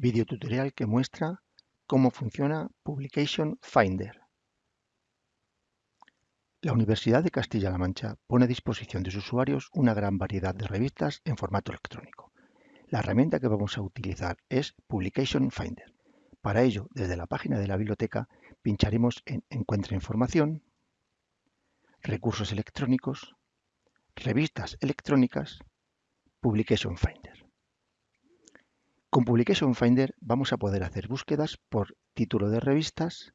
Video tutorial que muestra cómo funciona Publication Finder. La Universidad de Castilla-La Mancha pone a disposición de sus usuarios una gran variedad de revistas en formato electrónico. La herramienta que vamos a utilizar es Publication Finder. Para ello, desde la página de la biblioteca, pincharemos en Encuentra información, Recursos electrónicos, Revistas electrónicas, Publication Finder. Con Publication Finder vamos a poder hacer búsquedas por título de revistas,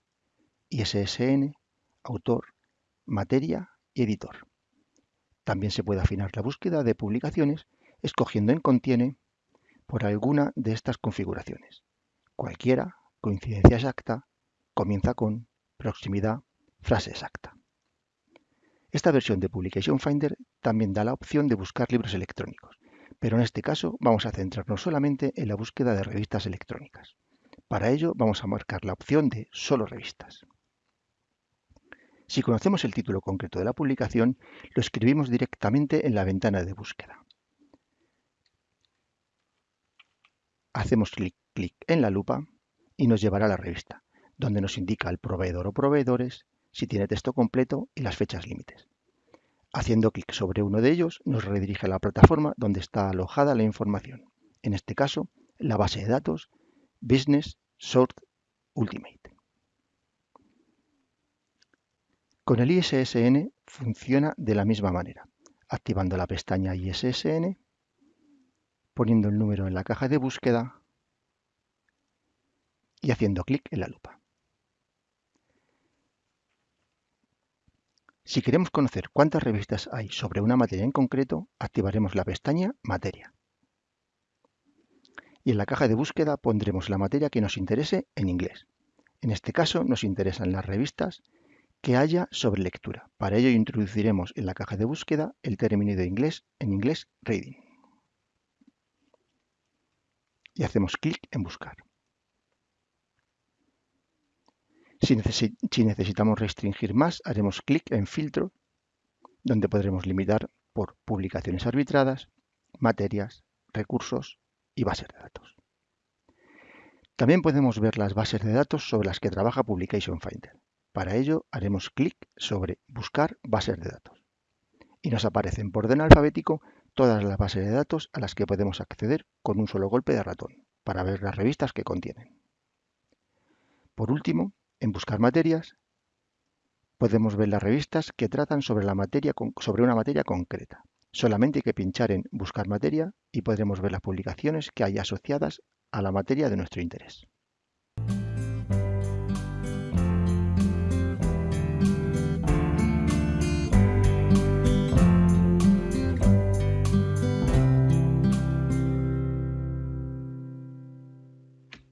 ISSN, autor, materia y editor. También se puede afinar la búsqueda de publicaciones escogiendo en Contiene por alguna de estas configuraciones. Cualquiera, coincidencia exacta, comienza con, proximidad, frase exacta. Esta versión de Publication Finder también da la opción de buscar libros electrónicos pero en este caso vamos a centrarnos solamente en la búsqueda de revistas electrónicas. Para ello vamos a marcar la opción de Solo revistas. Si conocemos el título concreto de la publicación, lo escribimos directamente en la ventana de búsqueda. Hacemos clic, clic en la lupa y nos llevará a la revista, donde nos indica el proveedor o proveedores, si tiene texto completo y las fechas límites. Haciendo clic sobre uno de ellos nos redirige a la plataforma donde está alojada la información, en este caso la base de datos Business Sort Ultimate. Con el ISSN funciona de la misma manera, activando la pestaña ISSN, poniendo el número en la caja de búsqueda y haciendo clic en la lupa. Si queremos conocer cuántas revistas hay sobre una materia en concreto, activaremos la pestaña Materia. Y en la caja de búsqueda pondremos la materia que nos interese en inglés. En este caso nos interesan las revistas que haya sobre lectura. Para ello introduciremos en la caja de búsqueda el término de inglés en inglés Reading. Y hacemos clic en Buscar. Si, necesitamos restringir más, haremos clic en Filtro, donde podremos limitar por publicaciones arbitradas, materias, recursos y bases de datos. También podemos ver las bases de datos sobre las que trabaja Publication Finder. Para ello haremos clic sobre Buscar bases de datos. Y nos aparecen por orden alfabético todas las bases de datos a las que podemos acceder con un solo golpe de ratón, para ver las revistas que contienen. Por último, en Buscar materias podemos ver las revistas que tratan sobre, sobre una materia concreta. Solamente hay que pinchar en Buscar materia y podremos ver las publicaciones que hay asociadas a la materia de nuestro interés.